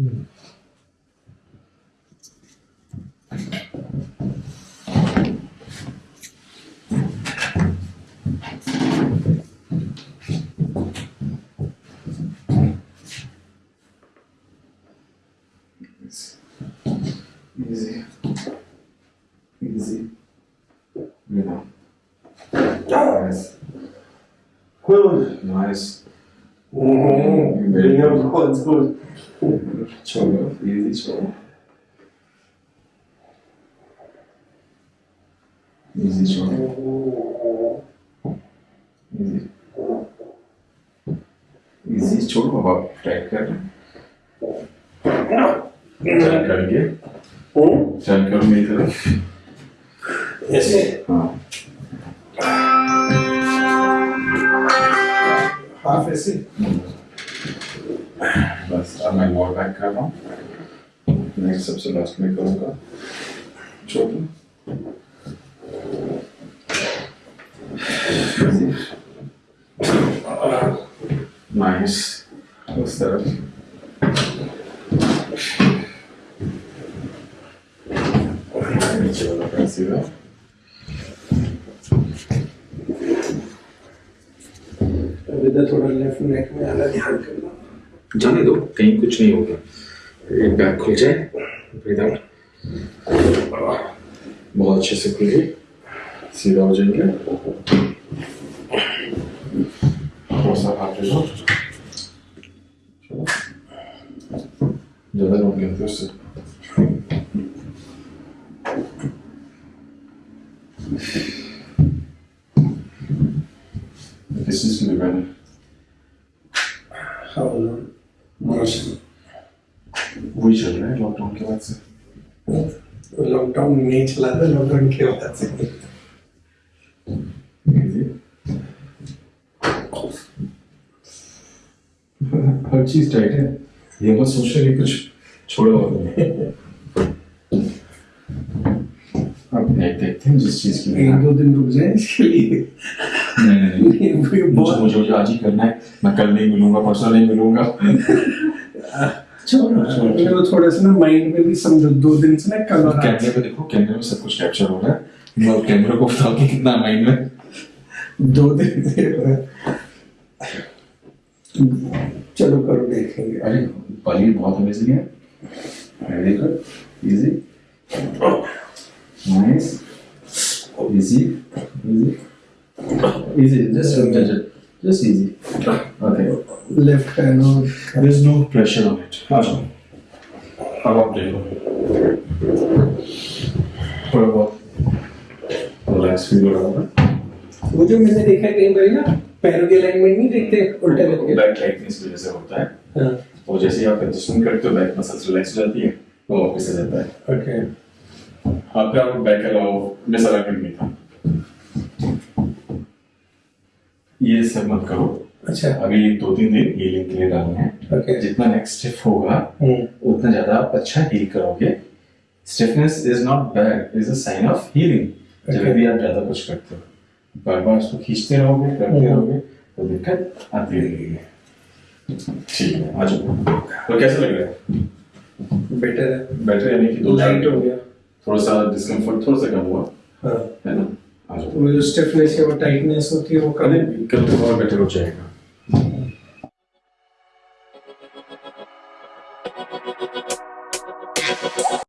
Easy. Easy. You know. Nice. Cool. Nice. Mm-hmm. Good, good. छोड़ो easy छोड़ो easy छोड़ो easy easy छोड़ो अब आप टाइट कर करेंगे हम्म? टर्न करो मेरी तरफ़ ऐसे हाँ ऐसे बस अब मैं वॉल बैक कर रहा हूँ। नेक्स्ट सबसे लास्ट में करूँगा। छोड़ो। नाइस उस तरफ़। नीचे वाला पैर इधर थोड़ा लेफ़्ट नेक में आना ध्यान करना। जाने दो, कहीं कुछ नहीं होगा। एक बैग खुल जाए ब्रीद बहुत अच्छे से खुल गई सीधा हो जाएँगे। ज़्यादा लोग लेते उससे। हाँ रहा है लॉकडाउन के बाद से लॉकडाउन नहीं चला था लॉकडाउन के बाद से हर चीज़ टाइट है ये मत सोच कि कुछ छोड़ा हुआ नहीं अब देखते हैं जिस चीज़ की एक दो दिन रुक जाए इसके लिए नहीं नहीं नहीं मुझे मुझे आज ही करना है मैं कल नहीं मिलूँगा परसों नहीं मिलूँगा छोड़ो छोड़ो थोड़ा सा ना माइंड में भी समझो दो दिन से ना कल कैमरे पे देखो कैमरे में सब कुछ कैप्चर हो रहा है मैं कैमरे को बताओ कि कितना माइंड में दो दिन से। चलो करो देखेंगे अरे पनीर बहुत अमेजिंग है very good easy nice easy easy easy just just just easy okay left hand और there is no pressure on it आ जाओ अब आप देखो थोड़ा बहुत रिलैक्स फील हो रहा वो जो मैंने देखा कई बार ना पैरों के अलाइनमेंट नहीं देखते उल्टे करके। बैक टाइटनेस की वजह से होता है। हाँ। और जैसे ही आप एडजस्टमेंट करते हो बैक मसल्स रिलैक्स हो जाती है वो वापस आ जाता है। ओके आप मिस अलाइनमेंट नहीं था। ये सब मत करो। अच्छा। अभी दो तीन दिन हीलिंग के लिए डालना है। ओके जितना नेक्स्ट स्टेप होगा हम्म उतना ज़्यादा आप अच्छा हील करोगे। Stiffness is not bad is a sign of healing जब भी आप ज़्यादा कुछ करते हो। बार बार उसको खींचते रहोगे करते हम्म। रहोगे तो दिक्कत आती रहेगी। ठीक है आ जाओ। तो कैसा लग रहा है? बेटर है। बेटर यानी कि दो लाइट हो गया। थोड़ा सा डिस्कम्फर्ट थोड़ा सा कम हुआ। हाँ। है ना? वो जो स्टिफनेस है वो टाइटनेस होती है वो कम कल कल तो और बेटर हो जाएगा।